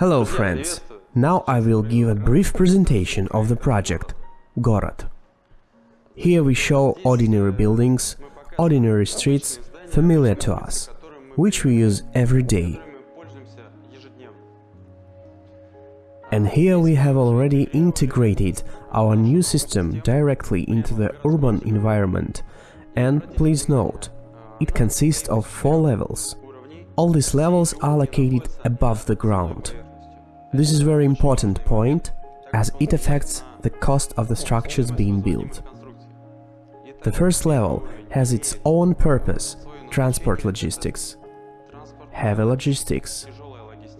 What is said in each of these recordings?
Hello friends! Now I will give a brief presentation of the project Город. Here we show ordinary buildings, ordinary streets, familiar to us, which we use every day. And here we have already integrated our new system directly into the urban environment. And please note, it consists of four levels. All these levels are located above the ground. This is a very important point, as it affects the cost of the structures being built. The first level has its own purpose – transport logistics. Heavy logistics.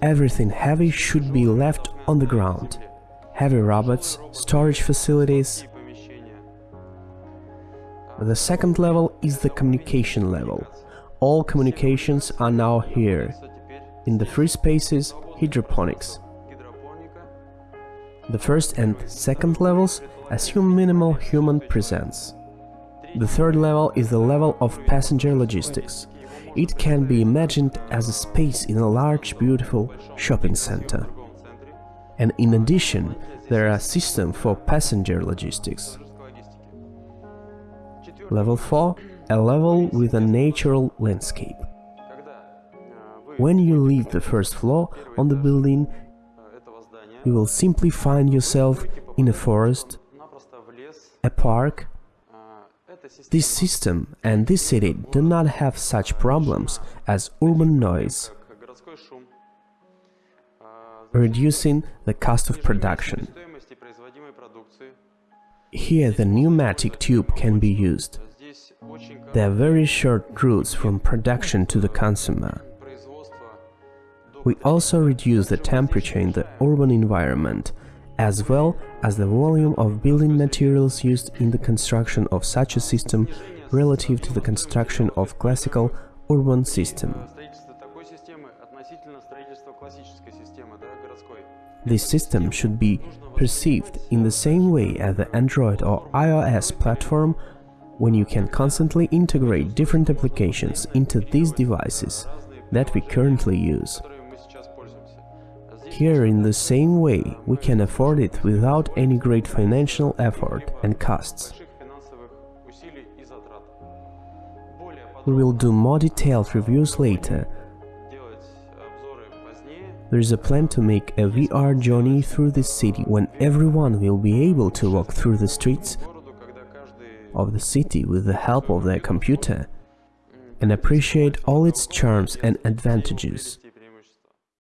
Everything heavy should be left on the ground. Heavy robots, storage facilities. The second level is the communication level. All communications are now here. In the free spaces, hydroponics. The first and second levels assume minimal human presence. The third level is the level of passenger logistics. It can be imagined as a space in a large, beautiful shopping center. And in addition, there are systems for passenger logistics. Level 4 – a level with a natural landscape. When you leave the first floor on the building, you will simply find yourself in a forest, a park. This system and this city do not have such problems as urban noise, reducing the cost of production. Here the pneumatic tube can be used. There are very short routes from production to the consumer. We also reduce the temperature in the urban environment, as well as the volume of building materials used in the construction of such a system relative to the construction of classical urban system. This system should be perceived in the same way as the Android or iOS platform when you can constantly integrate different applications into these devices that we currently use. Here in the same way, we can afford it without any great financial effort and costs. We will do more detailed reviews later. There is a plan to make a VR journey through the city when everyone will be able to walk through the streets of the city with the help of their computer and appreciate all its charms and advantages.